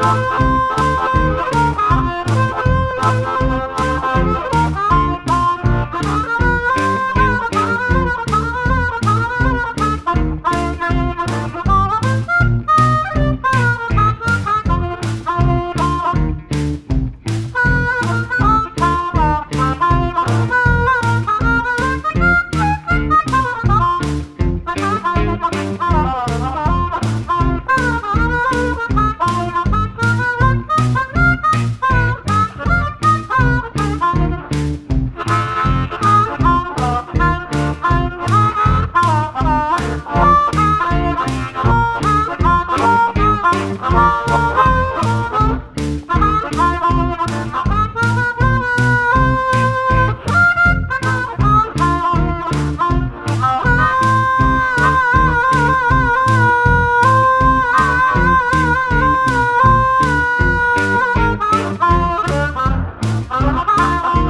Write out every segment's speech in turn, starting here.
Thank you.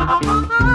Oh, ha ha!